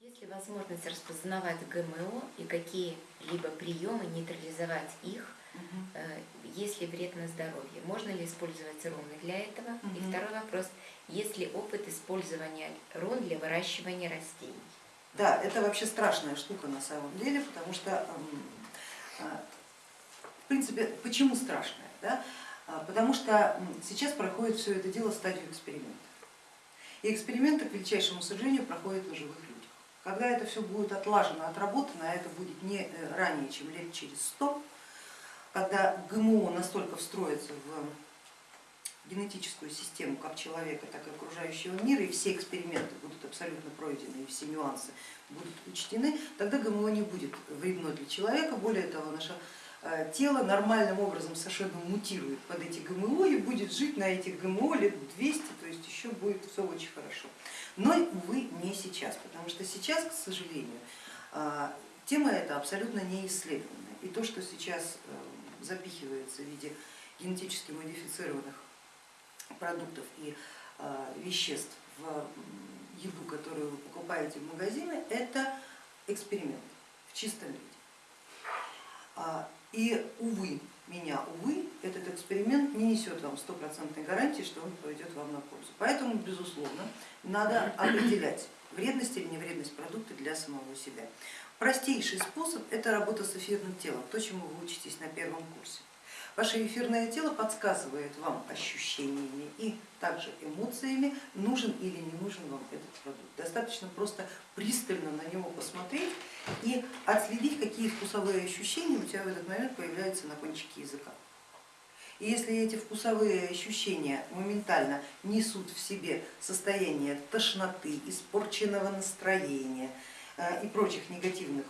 Есть ли возможность распознавать ГМО и какие-либо приемы нейтрализовать их, э, если вред на здоровье? Можно ли использовать руны для этого? И Мгм. второй вопрос, есть ли опыт использования рун для выращивания растений? Да, это вообще страшная штука на самом деле, потому что, а, в принципе, почему страшная? Да? А, Потому что сейчас проходит все это дело в стадию эксперимента. И эксперименты, к величайшему сожалению, проходят на живых. Когда это все будет отлажено, отработано, а это будет не э, ранее, чем лет через сто, когда ГМО настолько встроится в генетическую систему как человека, так и окружающего мира, и все эксперименты будут абсолютно пройдены, и все нюансы будут учтены, тогда ГМО не будет вредно для человека. Более того, наше э, тело нормальным образом совершенно мутирует под эти ГМО и будет жить на этих ГМО лет 200, то есть еще будет все очень хорошо. Но, увы, не сейчас, потому что сейчас, к сожалению, э, тема эта абсолютно не исследованная. И то, что сейчас э, запихивается в виде генетически модифицированных продуктов и э, веществ в еду, которую вы покупаете в магазине, это эксперимент в чистом виде. И, увы, меня, увы, этот эксперимент не несет вам стопроцентной гарантии, что он пойдет вам на пользу. Поэтому, безусловно, надо определять вредность или невредность продукта для самого себя. Простейший способ это работа с эфирным телом, то, чему вы учитесь на первом курсе. Ваше эфирное тело подсказывает вам ощущениями и также эмоциями, нужен или не нужен вам этот продукт. Достаточно просто пристально на него посмотреть и отследить, какие вкусовые ощущения у тебя в этот момент появляются на кончике языка. И если эти вкусовые ощущения моментально несут в себе состояние тошноты, испорченного настроения э, и прочих негативных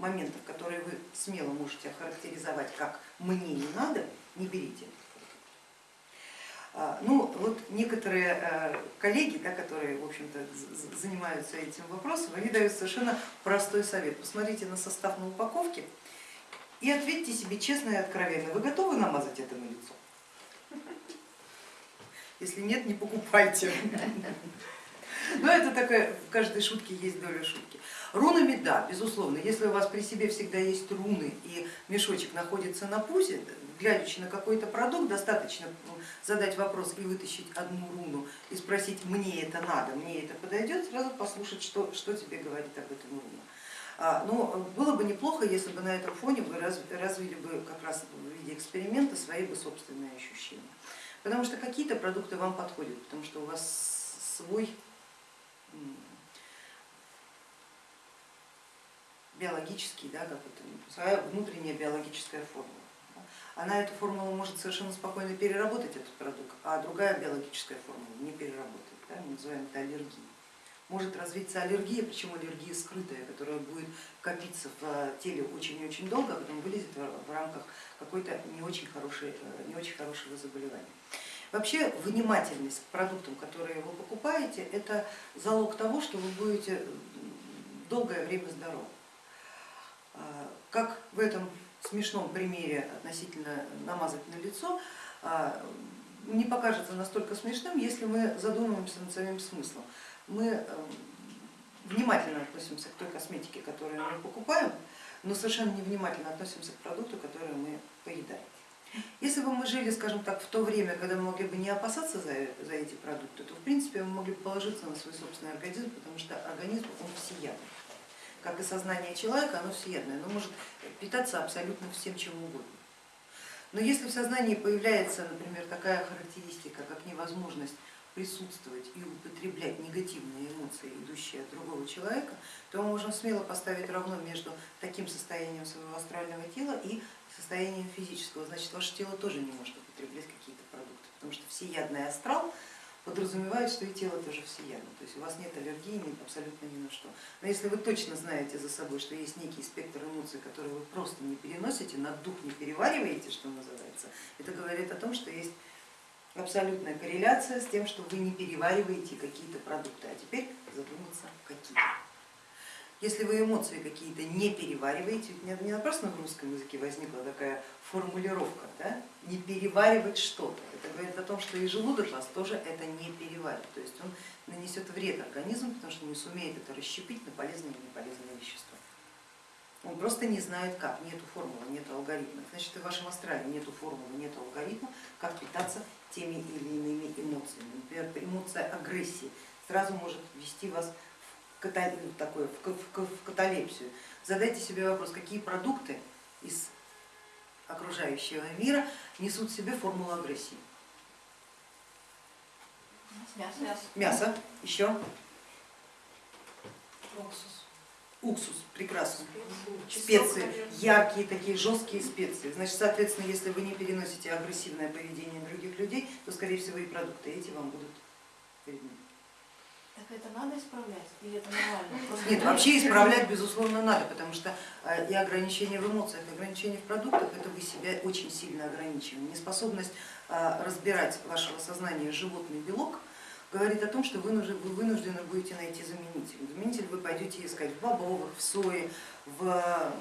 моментов, которые вы смело можете охарактеризовать как «мне не надо», не берите. А, Ну вот некоторые э, коллеги, да, которые в общем-то занимаются этим вопросом, они дают совершенно простой совет. Посмотрите на состав на упаковке и ответьте себе честно и откровенно, вы готовы намазать это на лицо? Если нет, не покупайте. Но это такая, в каждой шутке есть доля шутки. Рунами, да, безусловно, если у вас при себе всегда есть руны и мешочек находится на пузе, глядячи на какой-то продукт, достаточно задать вопрос и вытащить одну руну и спросить, мне это надо, мне это подойдет, сразу послушать, что, что тебе говорит об этом руна. А, Но было бы неплохо, если бы на этом фоне вы раз- развили бы как раз в виде эксперимента свои бы собственные ощущения. Потому что какие-то продукты вам подходят, потому что у вас свой биологический, да, как это, своя внутренняя биологическая формула. Она эту формулу может совершенно спокойно переработать, этот продукт, а другая биологическая формула не переработает. Да, мы называем это аллергией. Может развиться аллергия, причем аллергия скрытая, которая будет копиться в э, теле очень и очень долго, а потом вылезет в в рамках какой-то не очень, хорошей, э, не очень хорошего заболевания. Вообще внимательность к продуктам, которые вы покупаете, это залог того, что вы будете м, долгое время здоровы. А, Как в этом смешном примере относительно намазать на лицо, а, не покажется настолько смешным, если мы задумаемся над самим смыслом. Мы э, внимательно относимся к той косметике, которую мы покупаем, но совершенно невнимательно относимся к продукту, который мы поедаем. Если бы мы жили, скажем так, в то время, когда мы могли бы не опасаться за, за эти продукты, то в принципе мы могли бы положиться на свой собственный организм, потому что организм он всеядный. Как и сознание человека, оно всеядное, оно может питаться абсолютно всем чем угодно. Но если в сознании появляется, например, такая характеристика, как невозможность присутствовать и употреблять негативные эмоции, идущие от другого человека, то мы можем смело поставить равно между таким состоянием своего астрального тела и состоянием физического. Значит, ваше тело тоже не может употреблять какие-то продукты, потому что всеядный астрал подразумевает, что и тело тоже всеядно, то есть у вас нет аллергии абсолютно ни на что. Но если вы точно знаете за собой, что есть некий спектр эмоций, которые вы просто не переносите, на дух не перевариваете, что называется, это говорит о том, что есть абсолютная корреляция с тем, что вы не перевариваете какие-то продукты, а теперь задуматься какие. Если вы эмоции какие-то не перевариваете, не, напрасно в русском языке возникла такая формулировка, да? не переваривать что-то. Это говорит о том, что и желудок вас тоже это не переварит. То есть он нанесет вред организму, потому что не сумеет это расщепить на полезные и неполезные вещества. Он просто не знает как, нету формулы, нету алгоритма. Значит, и в вашем астрале нету формулы, нету алгоритма, как питаться теми или иными эмоциями. Например, эмоция агрессии сразу может ввести вас в, такое, в каталепсию. Задайте себе вопрос, какие продукты из окружающего мира несут в себе формулу агрессии. Мясо. Мясо. Еще. Уксус. Уксус, прекрасно. Специи, яркие такие жесткие специи. Значит, соответственно, если вы не переносите агрессивное поведение других людей, то, скорее всего, и продукты эти вам будут вредны. Так это надо исправлять или это нормально? Просто Нет, вообще исправлять безусловно надо, потому что э, и ограничения в эмоциях, и ограничения в продуктах, это вы себя очень сильно ограничиваете. Неспособность э, разбирать вашего сознания животный белок говорит о том, что вы вынуждены будете найти заменитель. Заменитель вы пойдете искать в бобовых, в сое, в,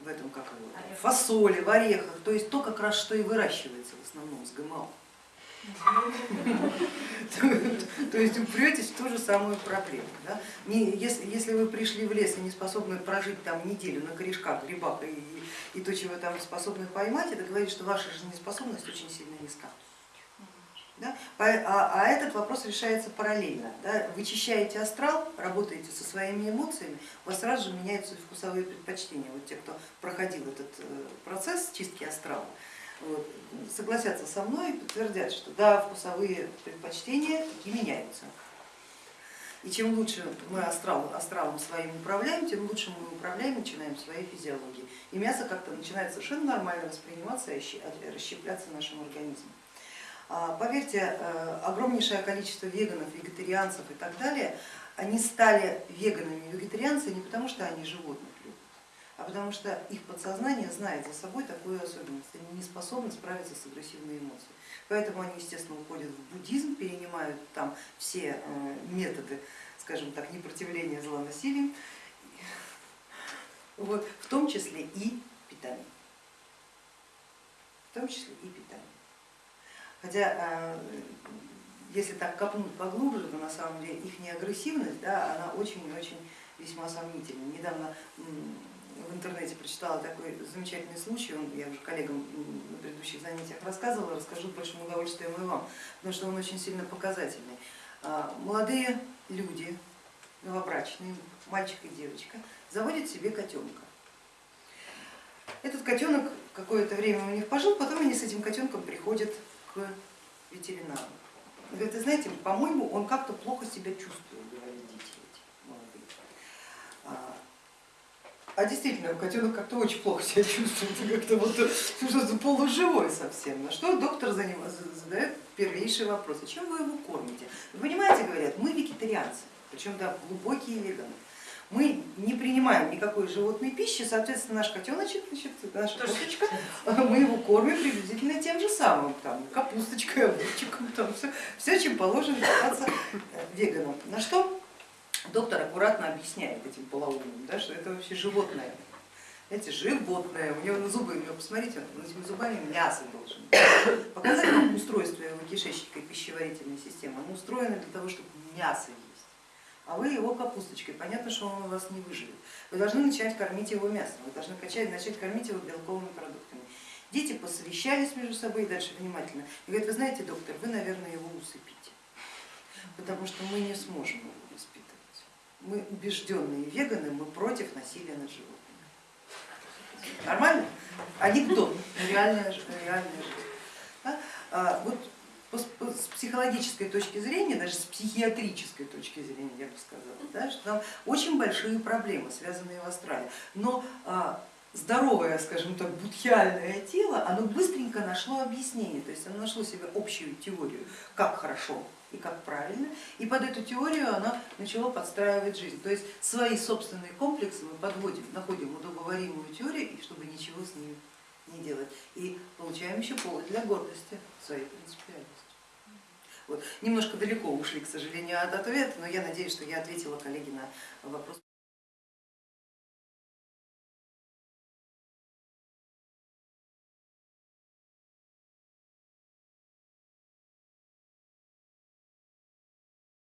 в этом как его, фасоли, в орехах, то есть то как раз что и выращивается в основном с ГМО. То есть упретесь в ту же самую проблему. Да? Не, если, если вы пришли в лес и не способны прожить там неделю на корешках, грибах и, и, то, чего там способны поймать, это говорит, что ваша жизнеспособность очень сильно низка. Да? А, а этот вопрос решается параллельно. Да? Вычищаете астрал, работаете со своими эмоциями, у вас сразу же меняются вкусовые предпочтения. Вот те, кто проходил этот э, процесс чистки астрала, вот, согласятся со мной и подтвердят, что да, вкусовые предпочтения и меняются. И чем лучше мы астрал, астралом своим управляем, тем лучше мы управляем, начинаем своей физиологией. И мясо как-то начинает совершенно нормально восприниматься и расщепляться нашим организмом. А, поверьте, э, огромнейшее количество веганов, вегетарианцев и так далее, они стали веганами вегетарианцами не потому, что они а потому что их подсознание знает за собой такую особенность, они не способны справиться с агрессивной эмоцией. Поэтому они, естественно, уходят в буддизм, перенимают там все э, методы, скажем так, непротивления зла насилием, вот, в том числе и питание. В том числе и питание. Хотя, э, если так копнуть поглубже, то на самом деле их неагрессивность, да, она очень-очень весьма сомнительна. Недавно в интернете прочитала такой замечательный случай, он, я уже коллегам на предыдущих занятиях рассказывала, расскажу с большим удовольствием и вам, потому что он очень сильно показательный. А, молодые люди, новобрачные, мальчик и девочка, заводят себе котенка. Этот котенок какое-то время у них пожил, потом они с этим котенком приходят к ветеринару. Говорит, вы знаете, по-моему, он как-то плохо себя чувствует, говорят дети эти молодые. А, а действительно, котенок как-то очень плохо себя чувствует, как-то вот что-то полуживой совсем. На что доктор за него задает первейший вопрос, а чем вы его кормите? Вы понимаете, говорят, мы вегетарианцы, причем да, глубокие веганы мы не принимаем никакой животной пищи, соответственно наш котеночек, значит, наша кошечка, мы его кормим приблизительно тем же самым, там, капусточкой, огурчиком, там, все, все, чем положено питаться веганам. На что доктор аккуратно объясняет этим полоумным, да, что это вообще животное. Знаете, животное, у него на зубы, у него, посмотрите, он этими зубами мясо должен. Показать вам устройство его кишечника и пищеварительной системы. Оно устроено для того, чтобы мясо есть а вы его капусточкой, понятно, что он у вас не выживет. Вы должны начать кормить его мясом, вы должны начать кормить его белковыми продуктами. Дети посовещались между собой дальше внимательно и говорят, вы знаете, доктор, вы, наверное, его усыпите, потому что мы не сможем его. Мы убежденные веганы, мы против насилия над животными. Нормально? Анекдот, реальная, реальная жизнь. Да? А, вот с психологической точки зрения, даже с психиатрической точки зрения, я бы сказала, да, что там очень большие проблемы, связанные в астрале. Но а, здоровое, скажем так, будхиальное тело, оно быстренько нашло объяснение, то есть оно нашло себе общую теорию, как хорошо и как правильно, и под эту теорию оно начало подстраивать жизнь. То есть свои собственные комплексы мы подводим, находим удобоваримую теорию, чтобы ничего с ними не делать. И получаем еще повод для гордости своей принципиальности. Вот. Немножко далеко ушли, к сожалению, от ответа, но я надеюсь, что я ответила коллеге на вопрос.